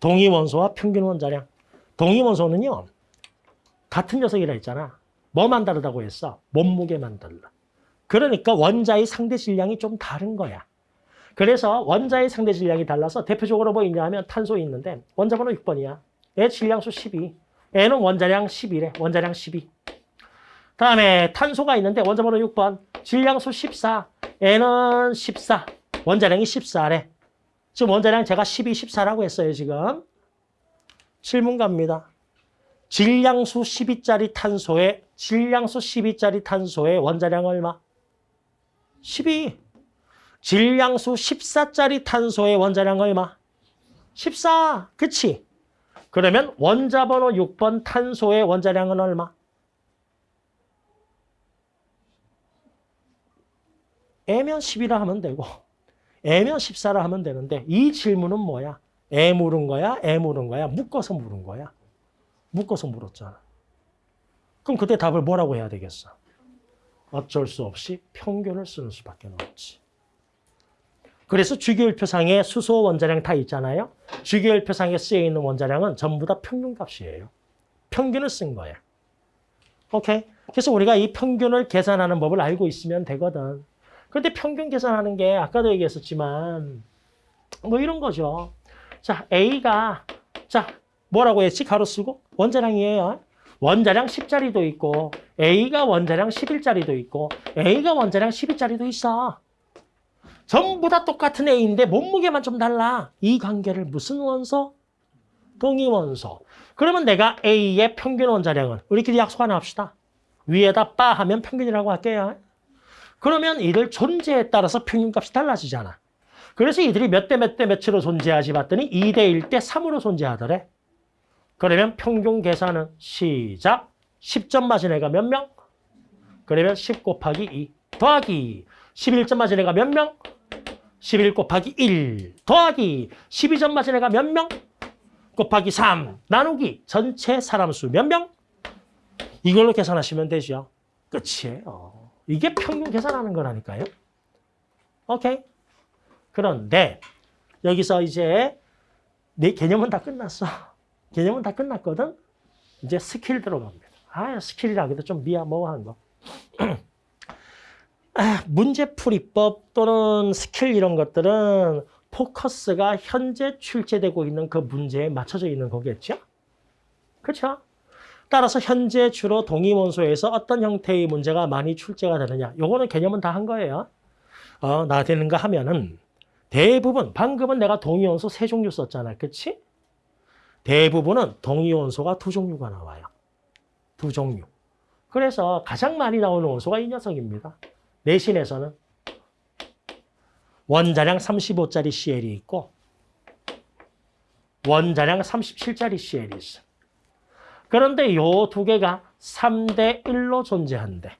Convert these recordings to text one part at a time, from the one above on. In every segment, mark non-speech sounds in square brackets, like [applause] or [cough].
동위원소와 평균 원자량. 동위원소는요. 같은 녀석이라 했잖아. 뭐만 다르다고 했어? 몸무게만 달라. 그러니까 원자의 상대 질량이 좀 다른 거야. 그래서 원자의 상대 질량이 달라서 대표적으로 뭐 있냐 하면 탄소 있는데 원자 번호 6번이야. 얘 질량수 12. 얘는 원자량 11에 원자량 12. 다음에 탄소가 있는데 원자 번호 6번 질량수 14. 얘는 14. 원자량이 14래. 지금 원자량 제가 12, 14라고 했어요, 지금. 질문 갑니다. 질량수 12짜리 탄소에 질량수 12짜리 탄소의 원자량 얼마? 12. 질량수 14짜리 탄소의 원자량 얼마? 14. 그치? 그러면 원자 번호 6번 탄소의 원자량은 얼마? 애면 10이라 하면 되고 애면 14라 하면 되는데 이 질문은 뭐야? 애 물은 거야? 애 물은 거야? 묶어서 물은 거야? 묶어서 물었잖아. 그럼 그때 답을 뭐라고 해야 되겠어? 어쩔 수 없이 평균을 쓰는 수밖에 없지. 그래서 주기율표상에 수소 원자량 다 있잖아요. 주기율표상에 쓰여 있는 원자량은 전부 다 평균값이에요. 평균을 쓴 거야. 오케이? 그래서 우리가 이 평균을 계산하는 법을 알고 있으면 되거든. 그런데 평균 계산하는 게 아까도 얘기했었지만 뭐 이런 거죠. 자, A가 자 뭐라고 했지? 가로 쓰고 원자량이에요. 원자량 10짜리도 있고 A가 원자량 11짜리도 있고 A가 원자량 12짜리도 있어. 전부 다 똑같은 A인데 몸무게만 좀 달라. 이 관계를 무슨 원소? 동위원소. 그러면 내가 A의 평균 원자량은 우리끼리 약속 하나 합시다. 위에다 빠 하면 평균이라고 할게요. 그러면 이들 존재에 따라서 평균값이 달라지잖아. 그래서 이들이 몇 대 몇 대 몇으로 존재하지 봤더니 2대 1 대 3으로 존재하더래. 그러면 평균 계산은 시작. 10점 맞은 애가 몇 명? 그러면 10 곱하기 2 더하기 11점 맞은 애가 몇 명? 11 곱하기 1 더하기 12점 맞은 애가 몇 명? 곱하기 3 나누기 전체 사람 수 몇 명? 이걸로 계산하시면 되죠. 끝이에요. 이게 평균 계산하는 거라니까요. 오케이. 그런데 여기서 이제 내 개념은 다 끝났어. [laughs] 개념은 다 끝났거든. 이제 스킬 들어갑니다. 아, 스킬이라기도 좀 미야모한 거. [clears throat] 아, 문제풀이법 또는 스킬 이런 것들은 포커스가 현재 출제되고 있는 그 문제에 맞춰져 있는 거겠죠? 그렇죠? 따라서 현재 주로 동의원소에서 어떤 형태의 문제가 많이 출제가 되느냐. 요거는 개념은 다 한 거예요. 어, 나 되는가 하면은 대부분, 방금은 내가 동의원소 세 종류 썼잖아. 그치? 대부분은 동의원소가 두 종류가 나와요. 두 종류. 그래서 가장 많이 나오는 원소가 이 녀석입니다. 내신에서는 원자량 35짜리 CL이 있고 원자량 37짜리 CL이 있어. 그런데 요 두 개가 3대 1로 존재한대.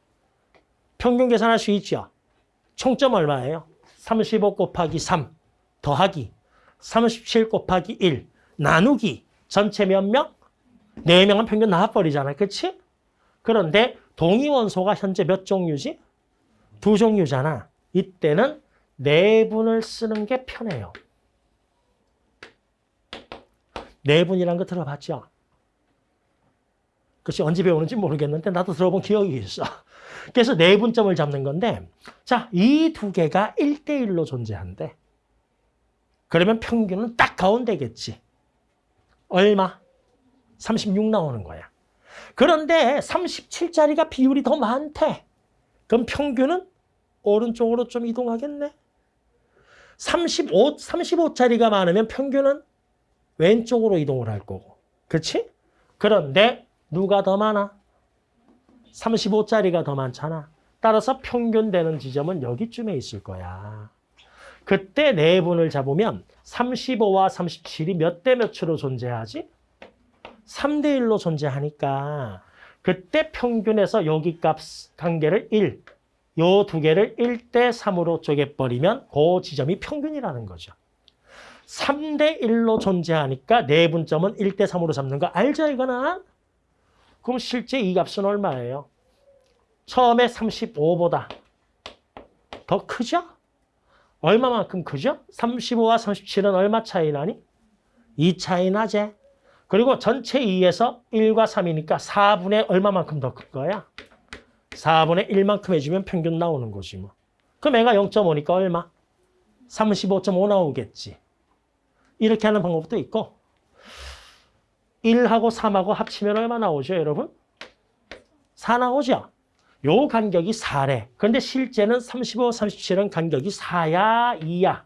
평균 계산할 수 있죠? 총점 얼마예요? 35 곱하기 3 더하기 37 곱하기 1 나누기 전체 몇 명? 4명은 평균 나와버리잖아. 그치? 그런데 동위원소가 현재 몇 종류지? 두 종류잖아. 이때는 내분을 쓰는 게 편해요. 내분이란 거 들어봤죠? 그것이 언제 배우는지 모르겠는데 나도 들어본 기억이 있어. 그래서 내분점을 잡는 건데 자, 이 두 개가 1대1로 존재한대. 그러면 평균은 딱 가운데겠지. 얼마? 36 나오는 거야. 그런데 37짜리가 비율이 더 많대. 그럼 평균은 오른쪽으로 좀 이동하겠네. 35, 35짜리가 많으면 평균은 왼쪽으로 이동을 할 거고. 그렇지? 그런데 누가 더 많아? 35짜리가 더 많잖아. 따라서 평균 되는 지점은 여기쯤에 있을 거야. 그때 내분을 잡으면 35와 37이 몇 대 몇으로 존재하지? 3대 1로 존재하니까 그때 평균에서 여기 값 관계를 1, 요 두 개를 1대 3으로 쪼개버리면 그 지점이 평균이라는 거죠. 3대 1로 존재하니까 내분점은 1대 3으로 잡는 거 알죠 이거는? 그럼 실제 이 값은 얼마예요? 처음에 35보다 더 크죠? 얼마만큼 크죠? 35와 37은 얼마 차이 나니? 2 차이 나지? 그리고 전체 2에서 1과 3이니까 4분의 얼마만큼 더 클 거야? 4분의 1만큼 해주면 평균 나오는 거지 뭐. 그럼 애가 0.5니까 얼마? 35.5 나오겠지. 이렇게 하는 방법도 있고 1하고 3하고 합치면 얼마 나오죠, 여러분? 4 나오죠? 요 간격이 4래. 그런데 실제는 35, 37은 간격이 4야, 2야.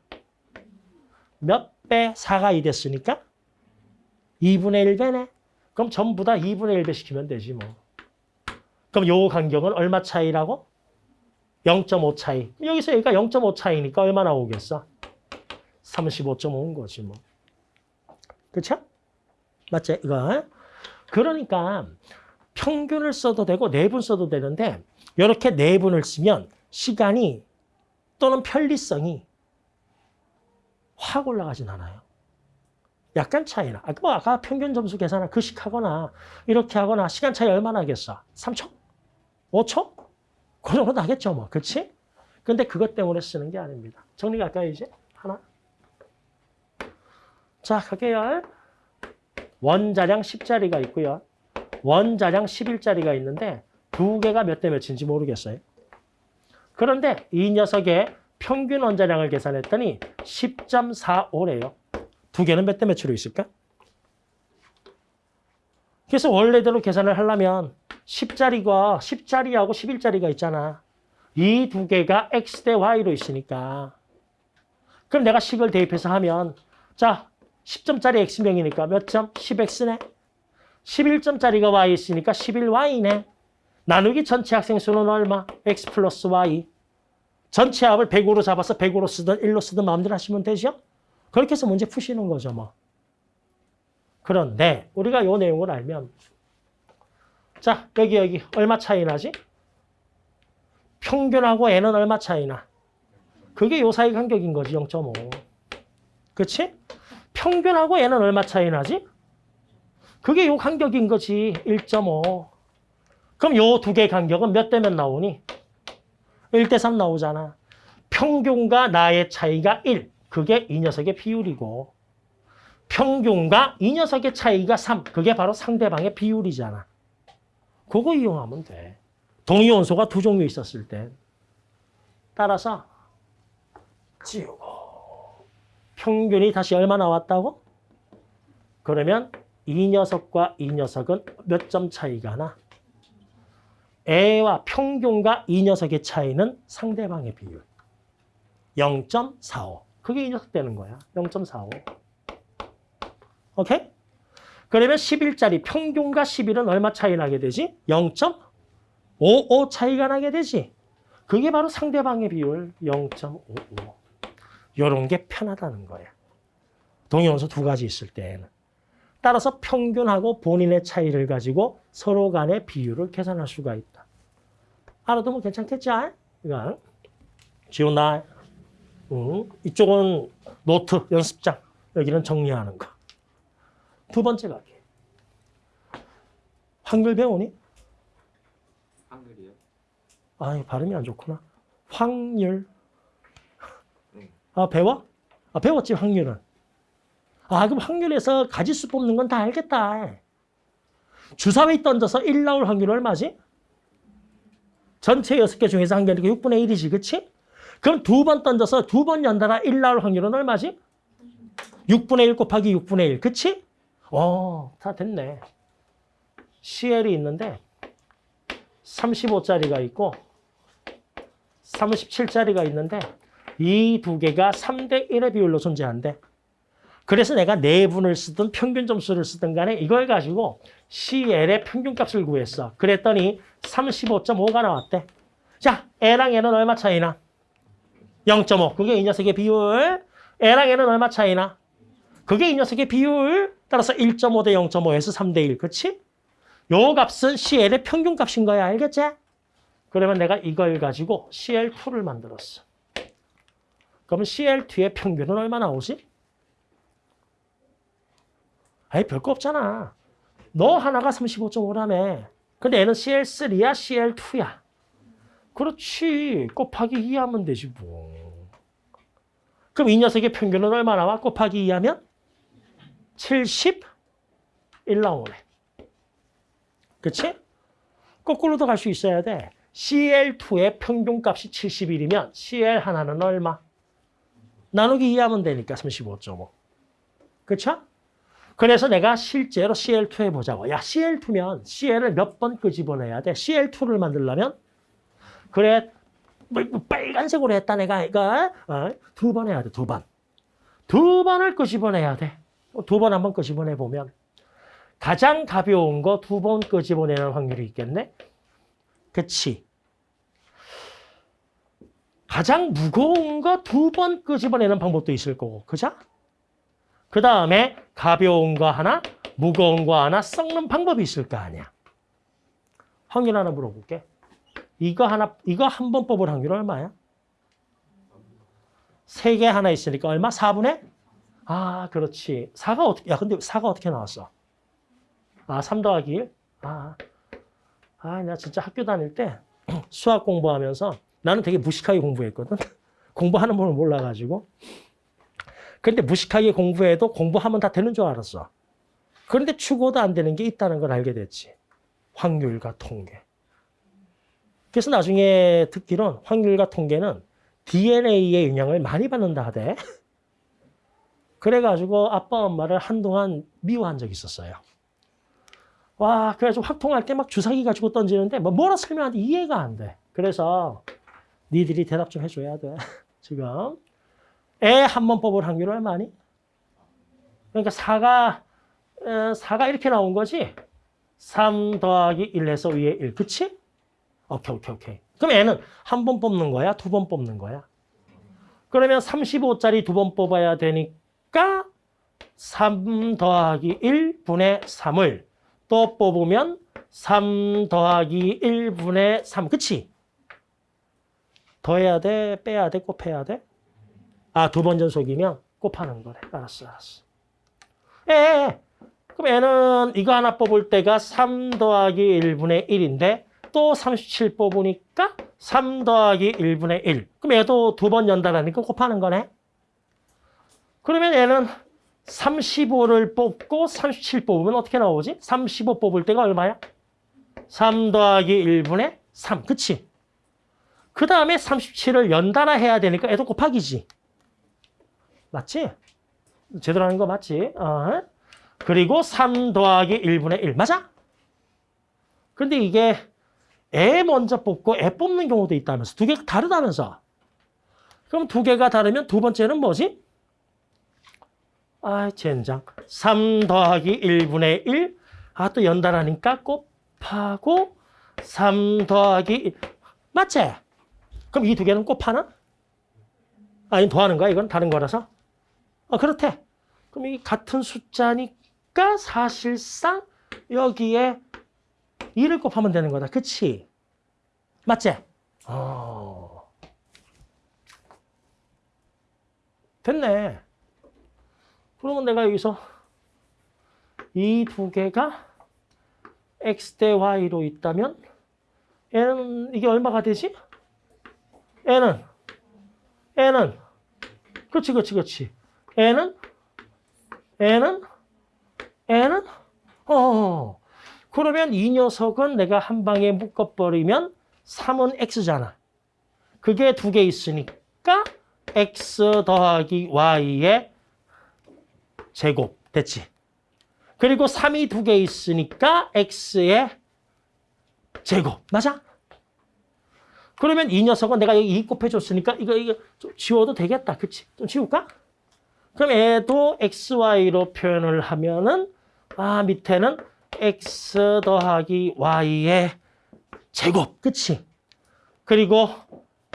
몇 배? 4가 2 됐으니까 2분의 1배네. 그럼 전부 다 2분의 1배 시키면 되지 뭐. 그럼 요 간격은 얼마 차이라고? 0.5 차이. 여기서 여기가 0.5 차이니까 얼마 나오겠어? 35.5인 거지 뭐. 그렇죠? 맞지? 이거. 그러니까 평균을 써도 되고 내분 써도 되는데 이렇게 내분을 쓰면 시간이 또는 편리성이 확 올라가진 않아요. 약간 차이나. 아까 뭐 아까 평균 점수 계산을 그식하거나 이렇게 하거나 시간 차이 얼마나 하겠어? 3초? 5초? 그 정도 나겠죠 뭐. 그렇지? 근데 그것 때문에 쓰는 게 아닙니다. 정리할까요 이제? 하나. 자 갈게요. 원자량 10자리가 있고요. 원자량 11자리가 있는데 두 개가 몇 대 몇인지 모르겠어요. 그런데 이 녀석의 평균 원자량을 계산했더니 10.45래요. 두 개는 몇 대 몇으로 있을까? 그래서 원래대로 계산을 하려면 10자리가 10자리하고 11자리가 있잖아. 이 두 개가 x 대 y로 있으니까. 그럼 내가 식을 대입해서 하면 자 10점짜리 x명이니까 몇 점? 10x네. 11점짜리가 y 있으니까 11y네. 나누기 전체 학생 수는 얼마? x 플러스 y. 전체 합을 100으로 잡아서 100으로 쓰든 1로 쓰든 마음대로 하시면 되죠? 그렇게 해서 문제 푸시는 거죠, 뭐. 그런데 우리가 이 내용을 알면 자, 여기 여기 얼마 차이 나지? 평균하고 n은 얼마 차이 나? 그게 요 사이 간격인 거지, 0.5. 그치? 평균하고 n은 얼마 차이 나지? 그게 요 간격인 거지, 1.5. 그럼 요 두 개 간격은 몇 대면 나오니? 1대 3 나오잖아. 평균과 나의 차이가 1. 그게 이 녀석의 비율이고 평균과 이 녀석의 차이가 3. 그게 바로 상대방의 비율이잖아. 그거 이용하면 돼. 동위원소가 두 종류 있었을 때. 따라서 지우고 평균이 다시 얼마 나왔다고? 그러면 이 녀석과 이 녀석은 몇 점 차이가 나? 애와 평균과 이 녀석의 차이는 상대방의 비율. 0.45. 그게 이 녀석 되는 거야. 0.45. 오케이? 그러면 11짜리 평균과 11은 얼마 차이 나게 되지? 0.55 차이가 나게 되지. 그게 바로 상대방의 비율 0.55. 이런 게 편하다는 거야. 동의원소 두 가지 있을 때에는. 따라서 평균하고 본인의 차이를 가지고 서로 간의 비율을 계산할 수가 있다. 알아두면 괜찮겠지? 이거 지운다. 응. 이쪽은 노트, 연습장. 여기는 정리하는 거. 두 번째 가기. 한글 배우니? 한글이요? 아, 발음이 안 좋구나. 확률. 네. 아, 배워? 아, 배웠지, 확률은. 아, 그럼 확률에서 가지수 뽑는 건 다 알겠다. 주사위 던져서 1 나올 확률 얼마지? 전체 6개 중에서 한 개니까 6분의 1이지, 그치? 그럼 두 번 던져서 두 번 연달아 1 나올 확률은 얼마지? 6분의 1 곱하기 6분의 1, 그치? 어, 다 됐네. CL이 있는데 35짜리가 있고 37짜리가 있는데 이 두 개가 3대 1의 비율로 존재한대. 그래서 내가 내분을 쓰든 평균 점수를 쓰든 간에 이걸 가지고 CL의 평균값을 구했어. 그랬더니 35.5가 나왔대. 자, L랑 N은 얼마 차이나? 0.5. 그게 이 녀석의 비율. L랑 N은 얼마 차이나? 그게 이 녀석의 비율. 따라서 1.5 대 0.5에서 3 대 1. 그치? 요 값은 CL의 평균값인 거야. 알겠지? 그러면 내가 이걸 가지고 CL2를 만들었어. 그러면 CL2의 평균은 얼마 나오지? 아니 별거 없잖아. 너 하나가 35.5라며. 근데 얘는 CL3야, CL2야. 그렇지. 곱하기 2 하면 되지 뭐. 그럼 이 녀석의 평균은 얼마 나와? 곱하기 2 하면? 71 나오네. 그치? 거꾸로도 갈 수 있어야 돼. CL2의 평균값이 71이면 CL 하나는 얼마? 나누기 2하면 되니까 35.5. 그쵸? 그래서 내가 실제로 CL2 해보자고. 야, CL2면 CL을 몇 번 끄집어내야 돼? CL2를 만들려면? 그래, 뭐, 뭐 빨간색으로 했다 내가 이거 어? 두번 해야 돼, 두 번. 두 번을 끄집어내야 돼. 두 번 한 번 끄집어내 보면 가장 가벼운 거 두 번 끄집어내는 확률이 있겠네. 그치? 가장 무거운 거 두 번 끄집어내는 방법도 있을 거고, 그죠? 그 다음에 가벼운 거 하나, 무거운 거 하나 썩는 방법이 있을 거 아니야. 확률 하나 물어볼게. 이거 하나, 이거 한 번 뽑을 확률 얼마야? 세 개 하나 있으니까 얼마? 4분의? 아, 그렇지. 4가 어떻게, 야, 근데 4가 어떻게 나왔어? 아, 3 더하기 1? 아, 아, 나 진짜 학교 다닐 때 [clears throat] 수학 공부하면서 나는 되게 무식하게 공부했거든. [laughs] 공부하는 법을 몰라가지고. 근데 무식하게 공부해도 공부하면 다 되는 줄 알았어. 그런데 추고도 안 되는 게 있다는 걸 알게 됐지. 확률과 통계. 그래서 나중에 듣기론 확률과 통계는 DNA의 영향을 많이 받는다 하대. [laughs] 그래가지고 아빠 엄마를 한동안 미워한 적이 있었어요. 와, 그래가지고 확통할 때 막 주사기 가지고 던지는데 뭐 뭐라 설명하는데 이해가 안 돼. 그래서 니들이 대답 좀 해줘야 돼. [laughs] 지금 애 한 번 뽑을 확률 얼마니? 그러니까 4가 4가 이렇게 나온 거지. 3 더하기 1에서 위에 1. 그치? 오케이, 오케이, 오케이. 그럼 애는 한 번 뽑는 거야? 두 번 뽑는 거야? 그러면 35짜리 두 번 뽑아야 되니까 3 더하기 1분의 3을 또 뽑으면 3 더하기 1분의 3. 그치? 더해야 돼? 빼야 돼? 곱해야 돼? 아, 두 번 전속이면 곱하는 거래. 알았어, 알았어. 에, 에. 그럼 애는 이거 하나 뽑을 때가 3 더하기 1분의 1인데 또 37 뽑으니까 3 더하기 1분의 1. 그럼 얘도 두 번 연달아니까 곱하는 거네. 그러면 얘는 35를 뽑고 37 뽑으면 어떻게 나오지? 35 뽑을 때가 얼마야? 3 더하기 1분의 3. 그치? 그 다음에 37을 연달아 해야 되니까 얘도 곱하기지. 맞지? 제대로 하는 거 맞지? 어. 그리고 3 더하기 1분의 1. 맞아? 근데 이게 애 먼저 뽑고 애 뽑는 경우도 있다면서. 두 개가 다르다면서. 그럼 두 개가 다르면 두 번째는 뭐지? 아, 젠장. 3 더하기 1분의 1. 아, 또 연달하니까 곱하고 3 더하기 1. 맞지? 그럼 이 두 개는 곱하나? 아니, 더하는 거야? 이건 다른 거라서? 어, 그렇대. 그럼 이 같은 숫자니까 사실상 여기에 2를 곱하면 되는 거다. 그치? 맞지? 어. 됐네. 그러면 내가 여기서 이 두 개가 x 대 y로 있다면 얘는 이게 얼마가 되지? 얘는 얘는 그렇지 그렇지 그렇지 얘는 얘는 얘는 어 그러면 이 녀석은 내가 한 방에 묶어버리면 3은 x잖아. 그게 두 개 있으니까 x 더하기 y의 제곱 됐지. 그리고 3이 두 개 있으니까 x의 제곱 맞아? 그러면 이 녀석은 내가 여기 2 곱해줬으니까 이거 이거 좀 지워도 되겠다. 그치? 좀 지울까? 그럼 얘도 xy로 표현을 하면은 아 밑에는 x 더하기 y의 제곱. 그치? 그리고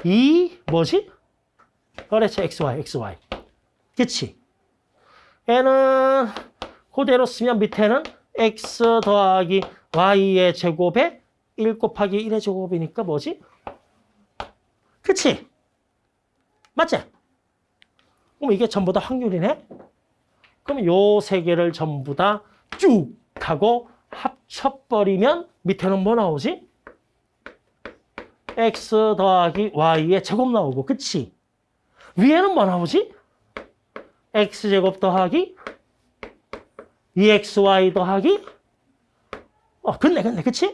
이 뭐지? 그렇지. xy, xy. 그치? 얘는 그대로 쓰면 밑에는 x 더하기 y의 제곱에 1 곱하기 1의 제곱이니까 뭐지? 그치? 맞지? 그럼 이게 전부 다 확률이네? 그럼 요 세 개를 전부 다 쭉 하고 합쳐버리면 밑에는 뭐 나오지? x 더하기 y의 제곱 나오고 그치? 위에는 뭐 나오지? x제곱 더하기 2xy 더하기 어, 근네, 근네, 그치?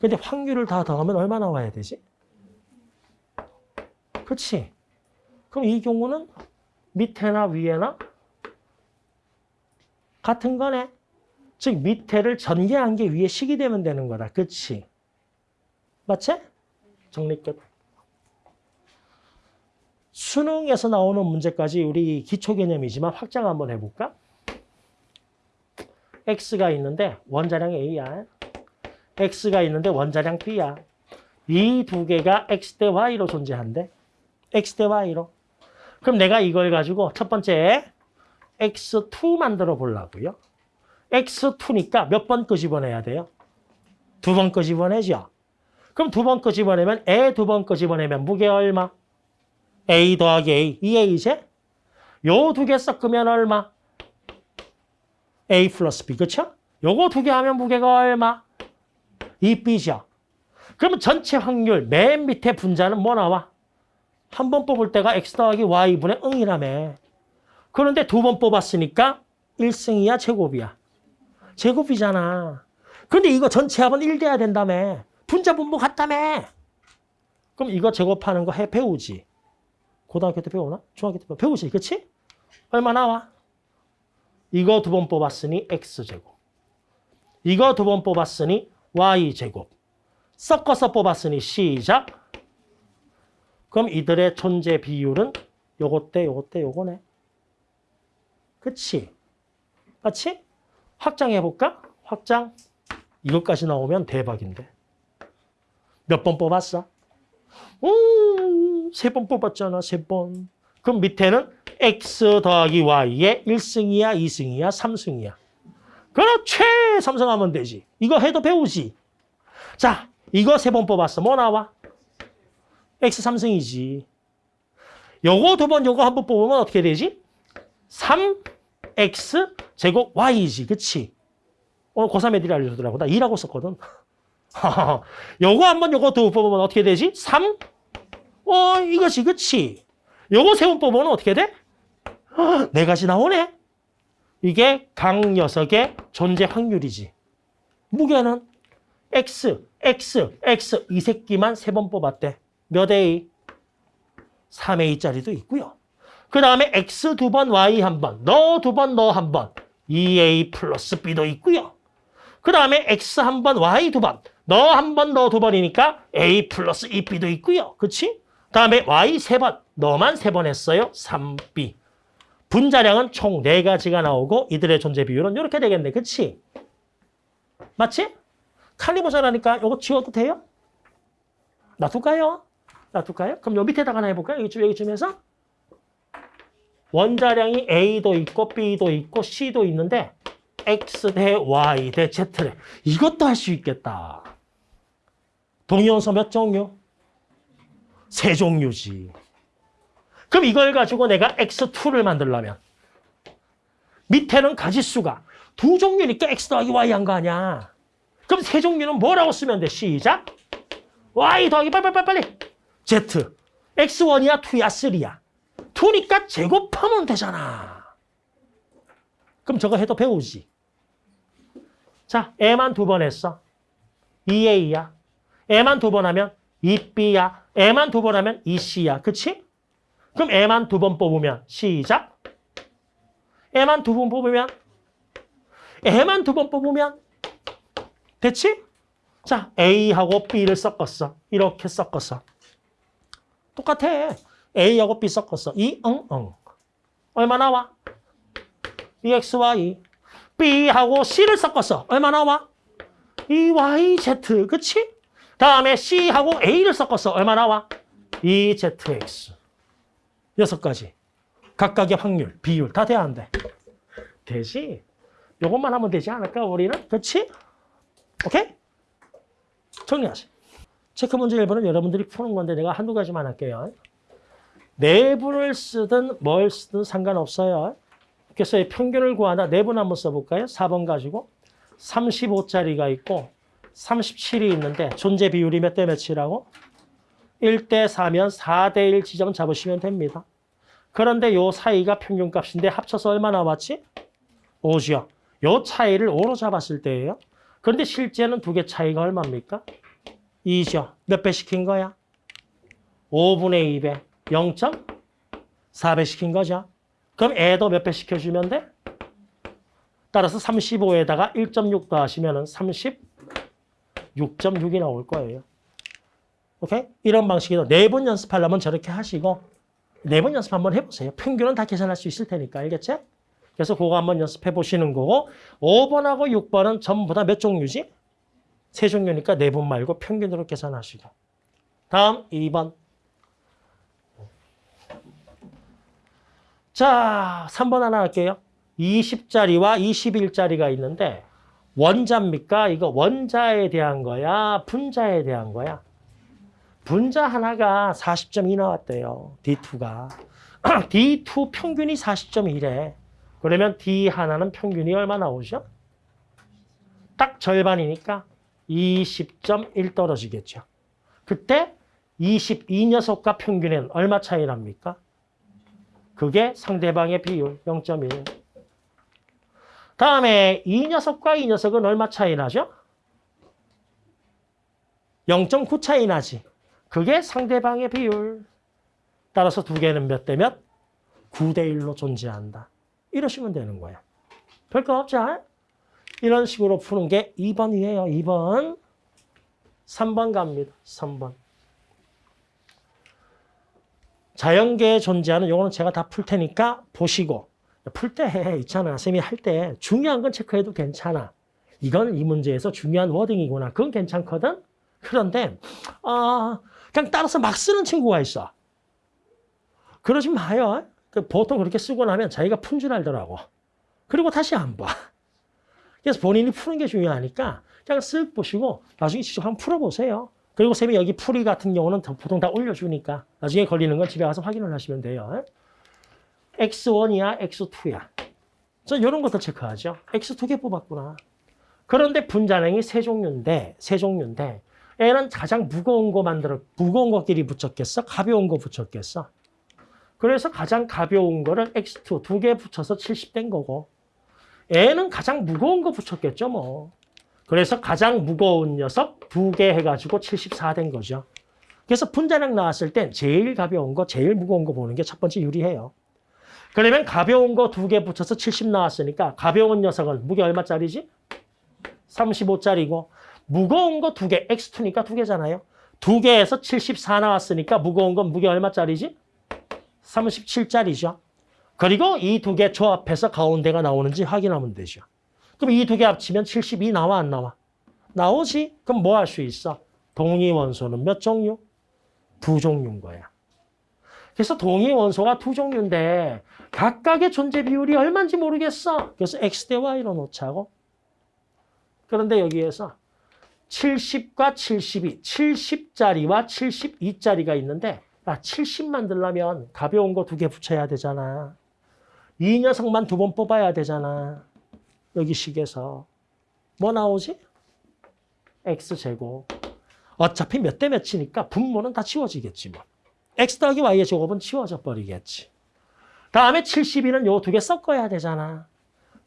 근데 확률을 다 더하면 얼마 나와야 되지? 그치? 그럼 이 경우는 밑에나 위에나 같은 거네. 즉 밑에를 전개한 게 위에 식이 되면 되는 거다. 그치? 맞지? 정리 끝. 수능에서 나오는 문제까지 우리 기초 개념이지만 확장 한번 해볼까? x가 있는데 원자량 a야. x가 있는데 원자량 b야. 이 두 개가 x 대 y로 존재한대. X 대 y로. 그럼 내가 이걸 가지고 첫 번째 x2 만들어 보려고요. x2니까 몇 번 끄집어내야 돼요? 두 번 끄집어내죠. 그럼 두 번 끄집어내면 에두번 끄집어내면 무게 얼마? a 더하기 a, 2a제? 요 두 개 섞으면 얼마? a 플러스 b, 그쵸? 요거 두 개 하면 무게가 얼마? 2b죠. 그러면 전체 확률 맨 밑에 분자는 뭐 나와? 한 번 뽑을 때가 x 더하기 y분의 응이라며. 그런데 두 번 뽑았으니까 1승이야, 제곱이야? 제곱이잖아. 근데 이거 전체 합은 1 돼야 된다며. 분자 분모 같다며. 그럼 이거 제곱하는 거 해 배우지. 고등학교 때 배우나? 중학교 때 배우- 배우지, 그치? 얼마 나와? 이거 두 번 뽑았으니 x제곱. 이거 두 번 뽑았으니 y제곱. 섞어서 뽑았으니 시작. 그럼 이들의 존재 비율은 요것 대 요것 대 요거네. 그치? 맞지? 확장해볼까? 확장. 이것까지 나오면 대박인데. 몇 번 뽑았어? 음, 세 번 뽑았잖아, 세 번. 그럼 밑에는 x 더하기 y의 1승이야, 2승이야, 3승이야. 그렇지! 삼성하면 되지. 이거 해도 배우지. 자, 이거 세 번 뽑았어. 뭐 나와? X 3승이지. 요거 두 번, 요거 한 번 뽑으면 어떻게 되지? 3x 제곱 y지. 그치? 오늘 고3 애들이 알려주더라고. 나 2라고 썼거든. [laughs] 요거 한 번, 요거 두 번 뽑으면 어떻게 되지? 3? 어, 이것이, 그치? 요거 세 번 뽑으면 어떻게 돼? [gasps] 네 가지 나오네. 이게 각 녀석의 존재 확률이지. 무게는 x, x, x 이 새끼만 세 번 뽑았대. 몇 a? 3a짜리도 있고요. 그 다음에 x 두 번, y 한 번, 너 두 번, 너 한 번, 2a 플러스 b도 있고요. 그 다음에 x 한 번, y 두 번, 너 한 번, 너 두 번이니까 a 플러스 2b도 있고요. 그치? 다음에 y 세 번, 너만 세 번 했어요. 3b. 분자량은 총 네가지가 나오고 이들의 존재 비율은 이렇게 되겠네. 그치? 맞지? 칼리모자라니까 이거 지워도 돼요? 놔둘까요? 놔둘까요? 그럼 요 밑에다가 하나 해볼까요? 여기쯤, 여기쯤에서 원자량이 A도 있고 B도 있고 C도 있는데 X 대 Y 대 Z래. 이것도 할 수 있겠다. 동위원소 몇 종류? 세 종류지. 그럼 이걸 가지고 내가 X2를 만들려면 밑에는 가지수가 두 종류니까 X 더하기 Y 한 거 아니야. 그럼 세 종류는 뭐라고 쓰면 돼? 시작. Y 더하기 빨리빨리빨리. Z. X1이야, 2야, 3야. 2니까 제곱하면 되잖아. 그럼 저거 해도 배우지. 자, A만 두 번 했어. 2A야. A만 두 번 하면 2B야. A만 두 번 하면 2C야. 그치? 그럼 A만 두 번 뽑으면 시작. A만 두 번 뽑으면 A만 두 번 뽑으면 됐지? 자, A하고 B를 섞었어. 이렇게 섞었어. 똑같아. A하고 B 섞었어. 이, 응, 응. 얼마 나와? 2XY. B하고 C를 섞었어. 얼마 나와? 2YZ. 그치? 다음에 C하고 A를 섞었어. 얼마 나와? 2ZX. 여섯 가지. 각각의 확률, 비율 다 돼야 안 돼? 되지? 요것만 하면 되지 않을까, 우리는? 그치? 오케이? 정리하세요. 체크 문제 1번은 여러분들이 푸는 건데 내가 한두 가지만 할게요. 내분을 쓰든 뭘 쓰든 상관없어요. 그래서 이 평균을 구하다 내분 한번 써볼까요? 4번 가지고 35짜리가 있고 37이 있는데 존재 비율이 몇 대 몇이라고? 1대 4면 4대 1 지점 잡으시면 됩니다. 그런데 요 사이가 평균값인데 합쳐서 얼마 나왔지? 5죠. 요 차이를 5로 잡았을 때예요. 그런데 실제는 두 개 차이가 얼마입니까? 2죠. 몇 배 시킨 거야? 5분의 2배. 0.4배 시킨 거죠. 그럼 애도 몇 배 시켜주면 돼? 따라서 35에다가 1.6 더하시면 36.6이 나올 거예요. 오케이? 이런 방식으로 네번 연습하려면 저렇게 하시고 네 번 연습 한번 해보세요. 평균은 다 계산할 수 있을 테니까 알겠지? 그래서 그거 한번 연습해 보시는 거고 5번하고 6번은 전부 다 몇 종류지? 세 종류니까 네번 말고 평균으로 계산하시고 다음 2번 자 3번 하나 할게요. 20짜리와 21짜리가 있는데 원자입니까? 이거 원자에 대한 거야? 분자에 대한 거야? 분자 하나가 40.2 나왔대요. D2가. D2 [clears throat] 평균이 40.1에. 그러면 D 하나는 평균이 얼마 나오죠? 딱 절반이니까 20.1 떨어지겠죠. 그때 22 녀석과 평균은 얼마 차이 납니까? 그게 상대방의 비율 0.1. 다음에 이 녀석과 이 녀석은 얼마 차이 나죠? 0.9 차이 나지. 그게 상대방의 비율. 따라서 두 개는 몇 대 몇? 9대 1로 존재한다. 이러시면 되는 거야. 별거 없죠? 이런 식으로 푸는 게 2번이에요. 2번. 3번 갑니다. 3번. 자연계에 존재하는 요거는 제가 다 풀 테니까 보시고 풀 때 있잖아. 쌤이 할 때 중요한 건 체크해도 괜찮아. 이건 이 문제에서 중요한 워딩이구나. 그건 괜찮거든. 그런데 어, 그냥 따라서 막 쓰는 친구가 있어. 그러지 마요. 그 보통 그렇게 쓰고 나면 자기가 푼 줄 알더라고. 그리고 다시 안 봐. 그래서 본인이 푸는 게 중요하니까 그냥 쓱 보시고 나중에 직접 한번 풀어보세요. 그리고 쌤이 여기 풀이 같은 경우는 다- 보통 다 올려주니까 나중에 걸리는 건 집에 가서 확인을 하시면 돼요. X1이야, X2야. 저 이런 것도 체크하죠. X 두개 뽑았구나. 그런데 분자량이 세 종류인데, 세 종류인데, 얘는 가장 무거운 거 만들어, 무거운 것끼리 붙였겠어? 가벼운 거 붙였겠어? 그래서 가장 가벼운 거를 X2 두 개 붙여서 70된 거고, 얘는 가장 무거운 거 붙였겠죠, 뭐. 그래서 가장 무거운 녀석 두 개 해가지고 74 된 거죠. 그래서 분자량 나왔을 땐 제일 가벼운 거, 제일 무거운 거 보는 게 첫 번째 유리해요. 그러면 가벼운 거 두 개 붙여서 70 나왔으니까 가벼운 녀석은 무게 얼마짜리지? 35짜리고 무거운 거 두 개, X2니까 두 개잖아요. 두 개에서 74 나왔으니까 무거운 건 무게 얼마짜리지? 37짜리죠. 그리고 이 두 개 조합해서 가운데가 나오는지 확인하면 되죠. 그럼 이 두 개 합치면 72 나와 안 나와? 나오지? 그럼 뭐 할 수 있어? 동위 원소는 몇 종류? 두 종류인 거야. 그래서 동위 원소가 두 종류인데 각각의 존재 비율이 얼마인지 모르겠어. 그래서 x 대 y로 놓자고. 그런데 여기에서 70과 72, 70짜리와 72짜리가 있는데 아, 70 만들려면 가벼운 거 두 개 붙여야 되잖아. 이 녀석만 두 번 뽑아야 되잖아. 여기 식에서. 뭐 나오지? x제곱. 어차피 몇 대 몇이니까 분모는 다 치워지겠지 뭐. x 더하기 y의 제곱은 치워져 버리겠지. 다음에 72는 요 두 개 섞어야 되잖아.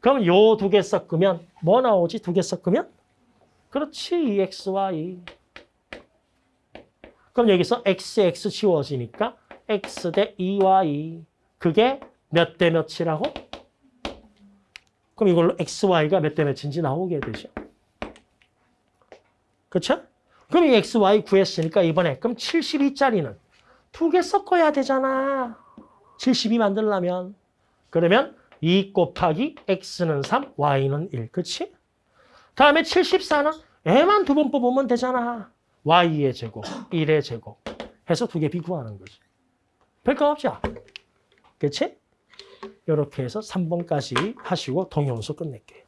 그럼 요 두 개 섞으면 뭐 나오지? 두 개 섞으면? 그렇지. 2xy. 그럼 여기서 x, x 지워지니까 x 대 2y. 그게 몇 대 몇이라고? 그럼 이걸로 xy가 몇 대 몇인지 나오게 되죠. 그렇죠? 그럼 이 xy 구했으니까 이번에 그럼 72짜리는 두 개 섞어야 되잖아. 72 만들려면. 그러면 2 곱하기 x는 3, y는 1. 그치? 다음에 74는 애만 두 번 뽑으면 되잖아. y의 제곱, 1의 제곱 해서 두 개 비구하는 거지. 별거 없죠? 그치? 이렇게 해서 3번까지 하시고 동영수 끝낼게요.